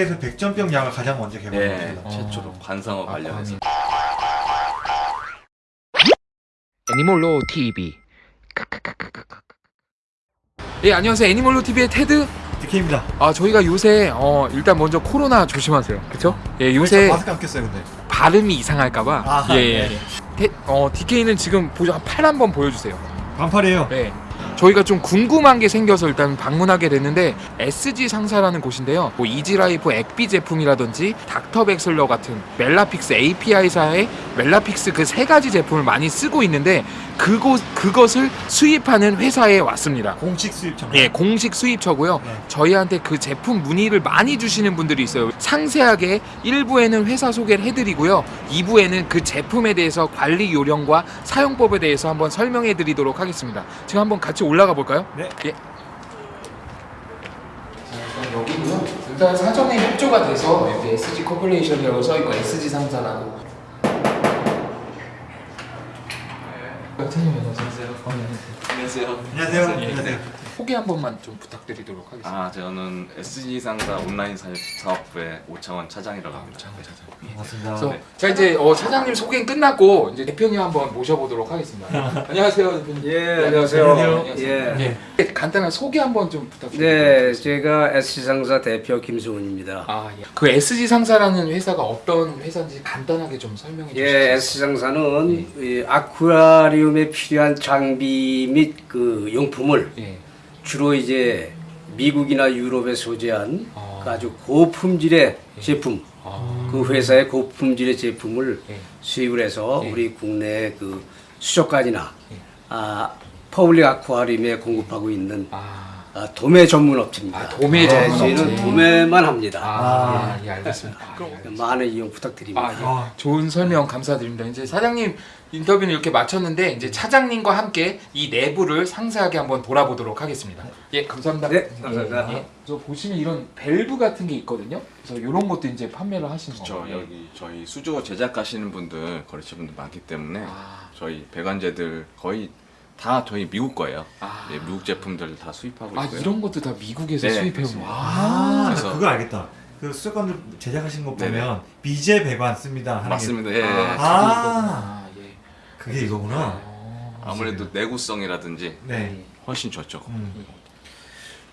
세계에서 백점병 약을 가장 먼저 네, 개발했습니다. 최초로 관상어 아, 관련해서. 애니몰로 TV. 예 안녕하세요 애니몰로 TV의 테드. DK입니다. 아 저희가 요새 어 일단 먼저 코로나 조심하세요. 그렇죠? 예 요새 마스크 안 꼈어요, 근데. 발음이 이상할까봐. 아하, 예, 예. 네. 테, 어 DK는 지금 보죠 팔 한번 보여주세요. 반팔이에요. 네. 저희가 좀 궁금한 게 생겨서 일단 방문하게 됐는데 SG 상사라는 곳인데요. 뭐 이지라이프 액비 제품이라든지 닥터백슬러 같은 멜라픽스 API사의 멜라픽스 그 세 가지 제품을 많이 쓰고 있는데 그곳 그것을 수입하는 회사에 왔습니다. 공식 수입처. 예, 공식 수입처고요. 네. 저희한테 그 제품 문의를 많이 주시는 분들이 있어요. 상세하게 1부에는 회사 소개를 해드리고요. 2부에는 그 제품에 대해서 관리 요령과 사용법에 대해서 한번 설명해 드리도록 하겠습니다. 지금 한번 같이 올라가 볼까요? 네. 예. 여기고요. 일단 사전에 협조가 돼서 여기 SG 코퍼레이션이라고 써있고 SG 상사라고. 안녕하세요. 어, 네, 안녕하세요. 안녕하세요. 안녕하세요. 예. 안녕하세요. 소개 한 번만 좀 부탁드리도록 하겠습니다. 아, 저는 SG 상사 온라인 사- 사업부의 오창원 차장이라고 합니다. 장관 차장. 반갑습니다. 그래서 네. 자 이제 어, 차장님 소개는 끝났고 이제 대표님 한번 모셔보도록 하겠습니다. 안녕하세요 대표님. 예, 네, 안녕하세요. 안녕하세요. 예. 예. 간단한 소개 한번 좀 부탁드립니다. 네, 제가 SC상사 대표 김수훈입니다. 아 예. 그 SG 상사라는 회사가 어떤 회사인지 간단하게 좀 설명해 주시죠. 예, SG상사는 이 아쿠아리움에 필요한 장비 및 그 용품을 예. 주로 이제 미국이나 유럽에 소재한 아. 그 아주 고품질의 제품, 아. 그 회사의 고품질의 제품을 예. 수입을 해서 예. 우리 국내 그 수족관이나 예. 아, public 아쿠아리움에 공급하고 있는 아. 아, 도매 전문 업체입니다. 아, 도매 예, 전문 저희는 업체. 도매만 합니다. 아, 예, 알겠습니다. 아, 예. 많은 이용 부탁드립니다. 아, 예. 아. 좋은 설명 감사드립니다. 이제 사장님 인터뷰는 이렇게 마쳤는데 이제 차장님과 함께 이 내부를 상세하게 한번 돌아보도록 하겠습니다. 예, 감사합니다. 네, 감사합니다. 예. 저 보시면 이런 밸브 같은 게 있거든요. 그래서 이런 것도 이제 판매를 하시는 그렇죠. 거예요. 여기 저희 수조 제작 하시는 분들, 거래처분들 많기 때문에 아, 저희 배관제들 거의 다 저희 미국 거예요. 아. 네, 미국 제품들 다 수입하고 아 있고요. 이런 것도 다 미국에서 네, 수입해 온. 와. 아, 나 그래서- 그거 알겠다. 그 수족관들 제작하신 거 네네. 보면 미제 배관 씁니다. 하는 게- 맞습니다. 예. 아, 아. 이거구나. 예. 그게 이거구나. 어. 아무래도 내구성이라든지 네. 훨씬 좋죠. 음.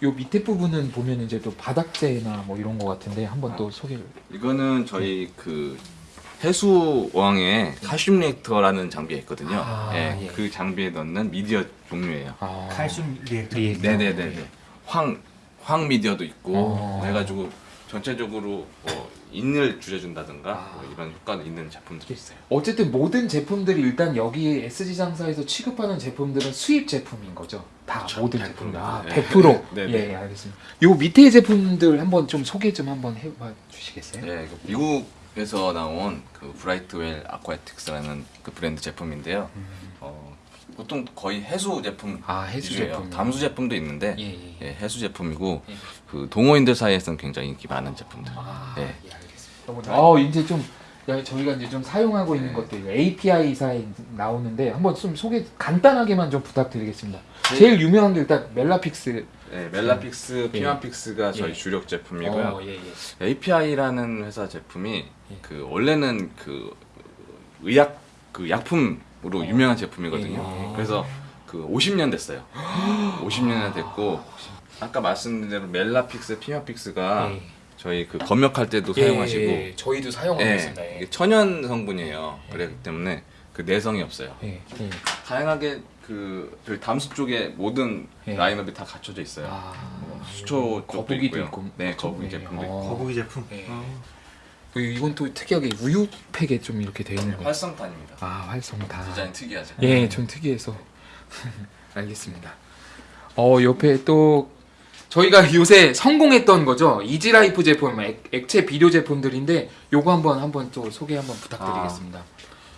요 밑에 부분은 보면 이제 또 바닥재나 뭐 이런 거 같은데 한번 또 소개를. 이거는 저희 그 해수항의 칼슘 reactor라는 장비가 있거든요. 아, 예, 예. 그 장비에 넣는 미디어 종류예요. 아. 칼슘 reactor. reactor. 네네네네. 황, 황 미디어도 있고 어. 해가지고 전체적으로 뭐 인을 줄여준다든가 아. 뭐 이런 효과가 있는 제품들이 있어요. 어쨌든 모든 제품들이 일단 여기 SG 상사에서 취급하는 제품들은 수입 제품인 거죠. 다 그쵸, 모든 100%. 제품. 아, 네. 100%. 네, 네. 예, 예, 알겠습니다. 요 밑에 제품들 한번 좀 소개 좀 한번 해봐 주시겠어요? 네, 그 미국 에서 나온 그 브라이트웰 아쿠아틱스라는 그 브랜드 제품인데요. 어, 보통 거의 해수 제품 음. 아, 해수. 제품. 담수 제품도 있는데 예, 예. 예, 해수 제품이고 예. 그 동호인들 사이에서는 굉장히 인기 많은 제품들. 아, 예. 예, 알겠습니다. 어, 이제 좀 야, 저희가 이제 좀 사용하고 있는 네. 것들 API사에 나오는데 한번 좀 소개 간단하게만 좀 부탁드리겠습니다. 제일 유명한 게 일단 멜라픽스. 네, 멜라픽스, 예. 피마픽스가 저희 예. 주력 제품이고요. 어. API라는 회사 제품이 예. 그 원래는 그 의약 그 약품으로 유명한 제품이거든요. 예. 그래서 그 50년 됐어요. 50년이 됐고 아까 말씀드린 대로 멜라픽스, 피마픽스가 예. 저희 그 검역할 때도 예, 사용하시고 예, 저희도 사용하고 예, 있습니다. 천연 성분이에요. 예. 그렇기 때문에 그 내성이 없어요. 다양하게 그 저희 담수 쪽에 모든 예. 라인업이 다 갖춰져 있어요. 아, 뭐 수초 쪽도 거북이도 있고요. 있고, 네? 거북이 예. 제품도 있고. 어. 거북이 제품. 예. 어. 그 이건 또 특이하게 우유 팩에 좀 이렇게 되어 있는 거. 활성탄입니다. 아, 활성탄. 디자인 특이하죠. 예, 좀 특이해서 알겠습니다. 어 옆에 또 저희가 요새 성공했던 거죠 이지라이프 제품 액, 액체 비료 제품들인데 요거 한번 한번 또 소개 한번 부탁드리겠습니다.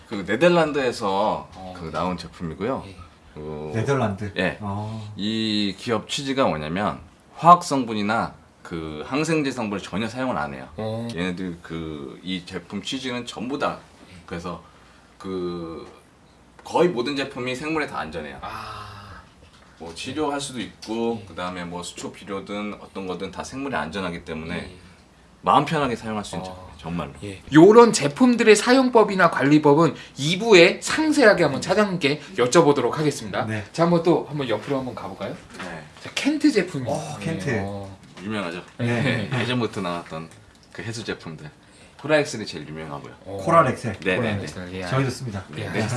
그 네덜란드에서 어. 그 나온 제품이고요. 예. 그 네덜란드. 예. 어. 이 기업 취지가 뭐냐면 화학 성분이나 그 항생제 성분을 전혀 사용을 안 해요. 어, 얘네들 그 이 제품 취지는 전부 다 그래서 그 거의 모든 제품이 생물에 다 안전해요. 아, 뭐 치료할 수도 있고 예. 그 다음에 뭐 수초 비료든 어떤 거든 다 생물에 안전하기 때문에 예. 마음 편하게 사용할 수 있는 어. 제품 정말로. 예. 요런 제품들의 사용법이나 관리법은 2부에 상세하게 한번 차장님께 여쭤보도록 하겠습니다. 네. 자, 한번 또 한번 옆으로 한번 가볼까요? 네. 자, 켄트 제품이. 어, 켄트. 유명하죠. 네. 네. 예전부터 나왔던 그 해수 제품들. 코라엑셀이 제일 유명하고요. 어, 코랄 엑셀. 네, 코랄 네, 엑셀, 예. 저희도 씁니다. 네, 예. 네.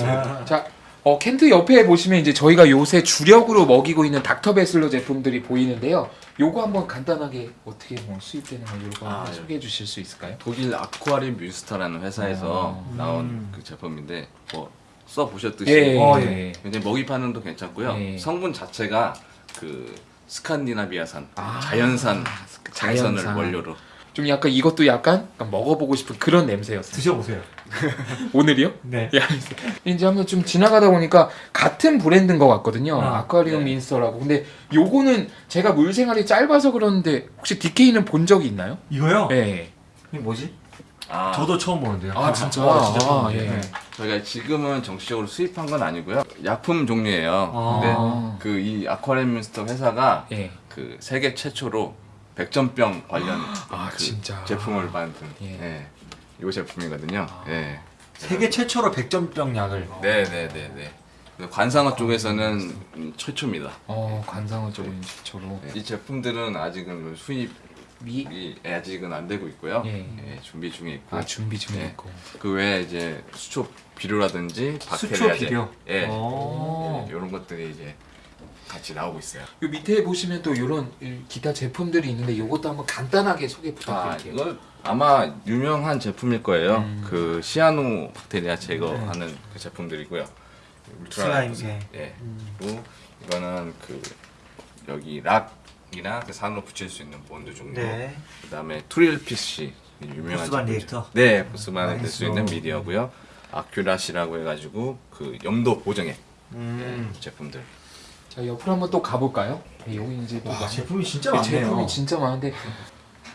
자, 어, 켄트 옆에 보시면 이제 저희가 요새 주력으로 먹이고 있는 닥터베슬러 제품들이 보이는데요. 요거 한번 간단하게 어떻게 뭐 수입되는 거 요거 아, 한번 예. 소개해 주실 수 있을까요? 독일 아쿠아리움 뮌스터라는 회사에서 음. 나온 그 제품인데 뭐 써 보셨듯이 예, 어, 예. 굉장히 먹이 반응도 괜찮고요. 예. 성분 자체가 그 스칸디나비아산, 아, 자연산 그 장선을 자연산. 원료로. 좀 약간 이것도 약간, 약간 먹어보고 싶은 그런 냄새였어요. 드셔보세요. 오늘이요? 네. 예. 이제 한번 좀 지나가다 보니까 같은 브랜드인 것 같거든요. 아, 아, 쿠아리움 네. 린스터라고. 근데 요거는 제가 물 생활이 짧아서 그러는데 혹시 DK는 본 적이 있나요? 이거요? 네. 이게 뭐지? 아, 저도 처음 보는데요. 아, 진짜? 어, 진짜 처음 아, 보는데. 예. 네. 저희가 지금은 정식적으로 수입한 건 아니고요. 약품 종류예요. 아. 근데 그 이 아쿠아리움 뮤스타 회사가 예. 그 세계 최초로 백전병 관련 아, 그. 제품을 만든 예. 예. 이 제품이거든요. 아. 예. 세계 최초로 백전병 약을. 네, 네, 네, 네. 관상어 쪽에서는 음, 최초입니다. 어, 관상어 쪽은 최초로. 네. 이 제품들은 아직은 수입이 미, 아직은 안 되고 있고요. 예. 예, 준비 중에 있고 아, 준비 중에 네. 있고. 그 외에 이제 수초 비료라든지 수초 비료. 예, 오. 이런 것들이 이제 같이 나오고 있어요. 요 밑에 보시면 또 이런 기타 제품들이 있는데 요것도 한번 간단하게 소개 아, 부탁드릴게요. 이거 아마 유명한 제품일 거예요. 음. 그 시아노 박테리아 제거하는 그 제품들이고요. 울트라 슬라임. 예. 예. 음. 그리고 이거는 그 여기 락이나 그 산호 붙일 수 있는 본드 종류. 네. 그다음에 투리틀피쉬 유명한 포스반 제품이죠. reactor? 네, 포스반에 될 수. 있는 미디어고요. 아큐라시라고 해가지고 그 염도 보정액 음. 예, 제품들. 자, 옆으로 한번 또 가볼까요? 네, 여기 이제 또 와, 제품이 진짜 네, 많네요. 제품이 진짜 많은데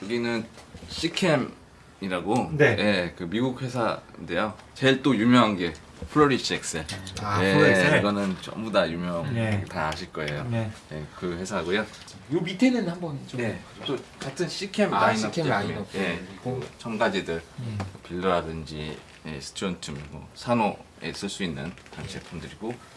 여기는 시캠이라고 네. 예, 그 미국 회사인데요. 제일 또 유명한 게 플로리시 엑셀. 아, 예, 플로리시 엑셀? 이거는 전부 다 유명, 네. 다 아실 거예요. 네. 예, 그 회사고요. 요 밑에는 한번 좀 네, 또 같은 시캠 아, 라인업 시캠 제품이에요. 라인업 예. 그 첨가제들 음. 빌더라든지 예, 스튜언툼, 뭐 산호에 쓸 수 있는 그런 제품들이고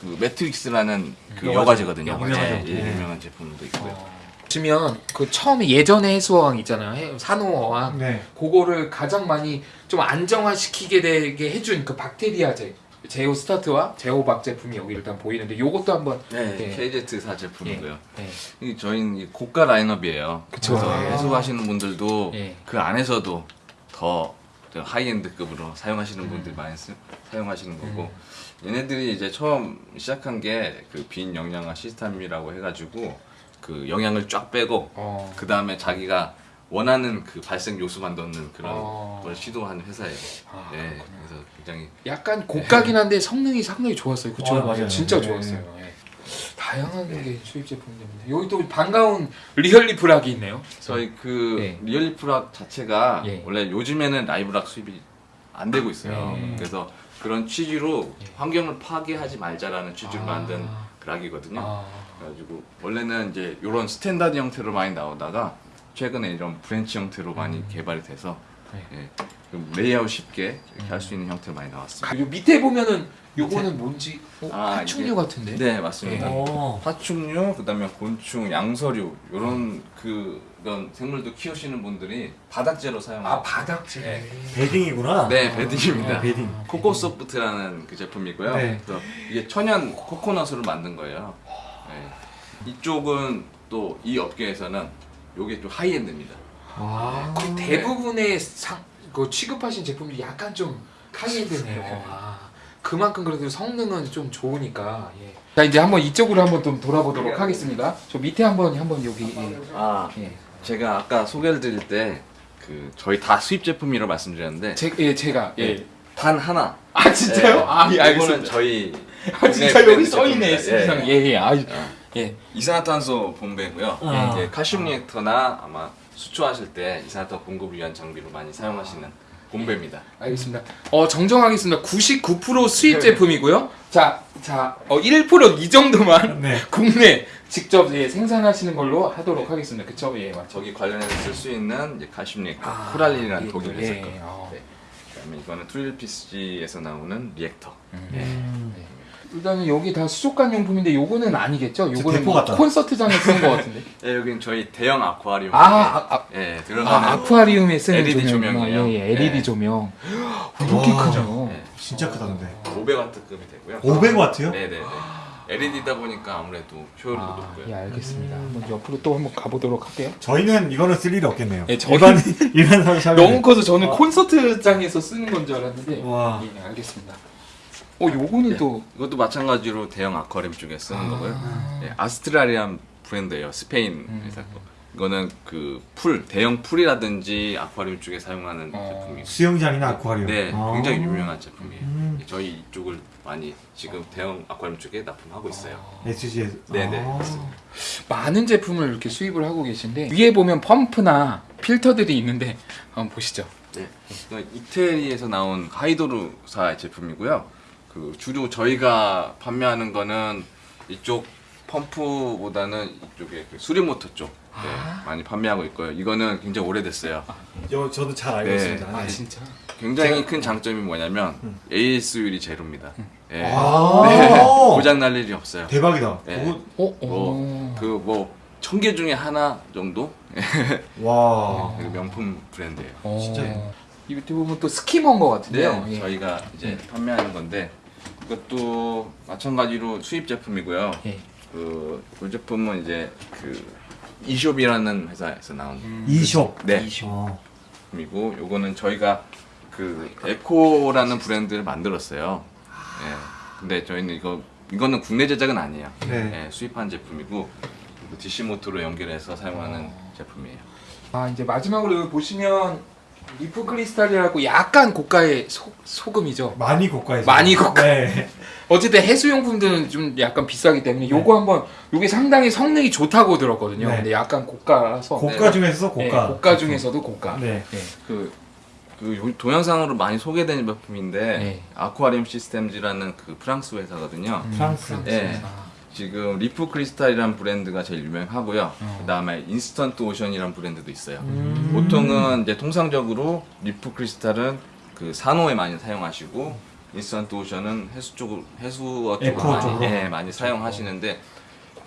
그 매트릭스라는 그 여과제. 여과제거든요. 유명하죠. 예, 예, 네. 유명한 제품도 있고요. 어, 보시면 그 처음에 예전에 해수어항 있잖아요. 해- 산호어항. 네. 그거를 가장 많이 좀 안정화시키게 되게 해준 그 박테리아제 제오 스타트와 제오박 제품이 여기 일단 보이는데 요것도 한번 네, 예. KZ4 제품이고요. 예. 이 저희는 이 고가 라인업이에요. 그쵸. 그래서 아. 해수하시는 분들도 예. 그 안에서도 더저 하이엔드급으로 음. 사용하시는 분들 많이 쓰, 사용하시는 거고 얘네들이 이제 처음 시작한 게 그 빈 영양화 시스템이라고 해가지고 그 영양을 쫙 빼고 어. 그 다음에 자기가 원하는 그 발생 요소만 넣는 그런 어. 걸 시도하는 회사예요. 아, 예, 그렇구나. 그래서 굉장히 약간 고가긴 한데 성능이 상당히 좋았어요. 그쵸? 어, 맞아요. 진짜 네. 좋았어요. 예. 다양한 게 수입 제품들인데 여기 또 반가운 리얼리프락이 있네요. 저희 그 예. 리얼리프락 자체가 예. 원래 요즘에는 live rock 수입이 안 되고 있어요. 예. 그래서 그런 취지로 예. 환경을 파괴하지 말자라는 취지로 아. 만든 그 rock이거든요. 아, 그래가지고 원래는 이제 이런 스탠다드 형태로 많이 나오다가 최근에 이런 branch 형태로 많이 음. 개발이 돼서 네. 예, 좀 레이아웃 쉽게 이렇게 음. 할수 있는 형태로 많이 나왔습니다. 그리고 밑에 보면은 요거는 뭔지 어, 아, 파충류 이게- 같은데? 네 맞습니다. 예. 오. 파충류, 그다음에 곤충, 양서류 이런 그런 생물도 키우시는 분들이 바닥재로 사용하고 아 바닥재. 네. bedding이구나. 네, bedding입니다. 아, bedding. 코코소프트라는 그 제품이고요. 네. 이게 천연 코코넛으로 만든 거예요. 네. 이쪽은 또 이 업계에서는 요게 좀 high-end입니다. 아. 거의 대부분의 상, 그 취급하신 제품들이 약간 좀 high-end네요. 아, 그만큼 그래도 성능은 좀 좋으니까. 예. 자 이제 한번 이쪽으로 한번 좀 돌아보도록 하겠습니다. 저 밑에 한번 한번 여기. 예. 아, 예. 제가 아까 소개를 드릴 때 그 저희 다 수입 제품이라고 말씀드렸는데 제, 예, 제가 예. 예. 단 하나. 아 진짜요? 예, 아, 예, 이거는 알겠습니다. 저희 아 진짜 여기 써 있네. 수상. 예, 예. 아, 예. 이산화탄소 분배고요. 아. 이제 칼슘 리액터나 아마 수초하실 때 이산화탄소 공급을 위한 장비로 많이 사용하시는 분배입니다. 알겠습니다. 어 정정하겠습니다. 99% 수입 제품이고요. 자, 자, 어, 1%이 정도만 네. 국내 직접 예, 생산하시는 걸로 하도록 하겠습니다. 그쵸? 예, 맞죠. 저기 관련해서 쓸 수 있는 이제 reactor, 아, 코랄린이라는 예, 독일 예, 회사 거. 예, 어. 네. 그다음에 이거는 투리틀피쉬에서 나오는 reactor. 음. 예. 음. 일단은 여기 다 수족관 용품인데 요거는 아니겠죠? 저 요거는 뭐. 콘서트장에 쓰는 것 같은데. 예, 여긴 저희 대형 아쿠아리움. 아, 아, 아, 예, 아, 들어가는 아 쿠아리움에 쓰는 LED 조명이구나. 조명이에요. 예, 예, LED 네. 조명. 이렇게 와. 크죠. 예, 진짜 크다 근데. 500와트급이 되고요. 500와트요? 네, 네, 네. LED다 보니까 아무래도 효율도 아, 높고요. 예, 알겠습니다. 한번 옆으로 또 한번 가보도록 할게요. 저희는 이거는 쓸 일이 없겠네요. 예, 저희- 일반 일반 사람 너무 커서 저는 아. 콘서트장에서 쓰는 건 줄 알았는데. 와. 예, 알겠습니다. 어, 요거는 네. 또 이것도 마찬가지로 대형 아쿠아리움 쪽에 쓰는 아. 거고요. 예, 아스트라리안 브랜드예요. 스페인 음. 회사 거. 이거는 그 풀, 대형 풀이라든지 아쿠아리움 쪽에 사용하는 어. 제품이고. 수영장이나 아쿠아리움. 네, 아. 굉장히 유명한 제품이에요. 음. 예, 저희 이쪽을 많이 지금 대형 아쿠아리움 쪽에 납품하고 있어요. SG에서. 네네, 아. 맞습니다. 많은 제품을 이렇게 수입을 하고 계신데 위에 보면 펌프나 필터들이 있는데 한번 보시죠. 네. 이건 이태리에서 나온 하이도르사 제품이고요. 그 주로 저희가 판매하는 거는 이쪽 펌프보다는 이쪽에 그 수리모터 쪽 네, 아. 많이 판매하고 있고요. 이거는 굉장히 오래됐어요. 저, 저도 잘 알고 네. 있습니다. 아 네. 진짜? 굉장히 큰 장점이 뭐냐면 AS율이 제로입니다. 예. 아. 네. 고장 날 일이 없어요. 대박이다. 네. 그거- 어? 어. 뭐, 그뭐 천 개 중에 하나 정도 와. 그 명품 브랜드예요. 어. 진짜. 이 밑에 보면 또 스키머인 것 같은데요. 네, 예. 저희가 이제 판매하는 건데 이것도 마찬가지로 수입 제품이고요. 예. 그, 이 제품은 이제 그 이숍이라는 회사에서 나온 음. 이숍. 네 어. 제품이고 요거는 저희가 그 에코라는 브랜드를 만들었어요. 예. 근데 저희는 이거 이거는 국내 제작은 아니에요. 네. 예, 수입한 제품이고 DC 모터로 연결해서 사용하는 제품이에요. 아 이제 마지막으로 여기 보시면 리프 크리스탈이라고 약간 고가의 소, 소금이죠. 많이 고가에서. 많이 고가. 네. 어쨌든 해수용품들은 좀 약간 비싸기 때문에 요거 한번 요게 상당히 성능이 좋다고 들었거든요. 네. 근데 약간 고가라서 고가 중에서 네, 고가. 고가 중에서도 고가. 네. 네. 그, 그 요- 동영상으로 많이 소개된 제품인데 네. 아쿠아리움 시스템즈라는 그 프랑스 회사거든요. 음, 프랑스. 네. 아, 지금 리프 크리스탈이라는 브랜드가 제일 유명하고요. 어. 그 다음에 인스턴트 오션이라는 브랜드도 있어요. 음. 보통은 이제 통상적으로 리프 크리스탈은 그 산호에 많이 사용하시고 인스턴트 오션은 해수 쪽으로 해수어 쪽으로 많이, 쪽으로? 예, 많이 사용하시는데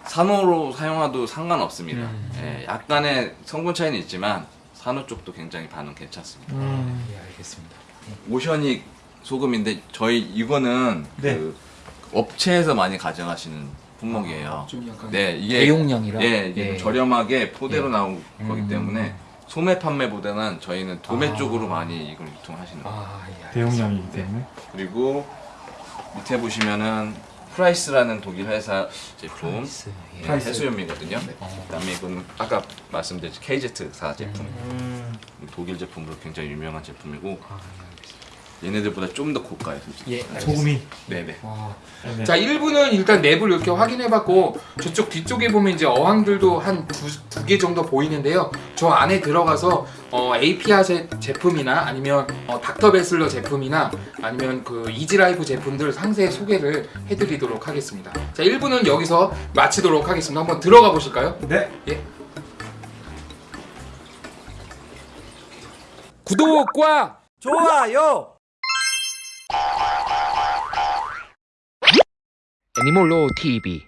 산호로 사용해도 상관없습니다. 음. 예, 약간의 성분 차이는 있지만 산호 쪽도 굉장히 반응 괜찮습니다. 음. 예, 알겠습니다. 오션익 소금인데 저희 이거는 네. 그 업체에서 많이 가져가시는 품목이에요. 좀 약간 네, 이게 대용량이라. 예, 이게 좀 저렴하게 포대로 예. 나온 거기 음. 때문에 소매 판매보다는 저희는 도매 아. 쪽으로 많이 이걸 유통하시는 거예요. 아, 예. 대용량이기 때문에. 그리고 밑에 보시면은 프라이스라는 독일 회사 제품 프라이스, 예. 예. 해수염이거든요. 어. 그다음에 이건 아까 말씀드린 KZ사 제품 음. 독일 제품으로 굉장히 유명한 제품이고 아, 예. 얘네들보다 좀 더 고가예요. 솔직히. 예. 소금이. 네네. 와. 네. 자 1부는 일단 map을 이렇게 확인해봤고 저쪽 뒤쪽에 보면 이제 어항들도 한 두 개 정도 보이는데요 저 안에 들어가서 어, APA 제, 제품이나 아니면 어, 닥터베슬러 제품이나 아니면 그 이지라이프 제품들 상세 소개를 해드리도록 하겠습니다 자 1부는 여기서 마치도록 하겠습니다 한번 들어가 보실까요? 네. 예. 구독과 좋아요. 애니몰로 TV